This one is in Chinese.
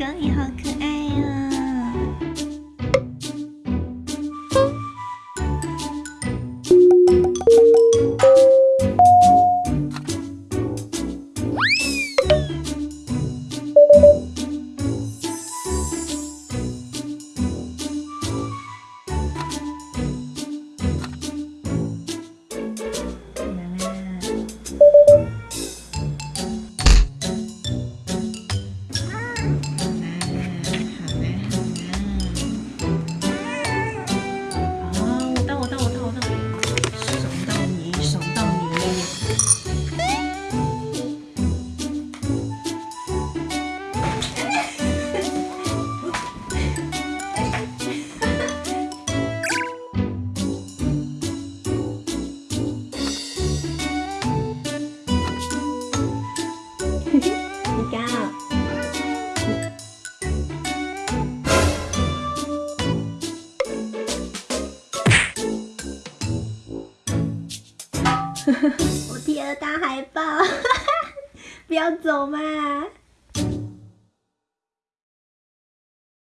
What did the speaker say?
狗你好可爱。我贴了大海报，不要走嘛！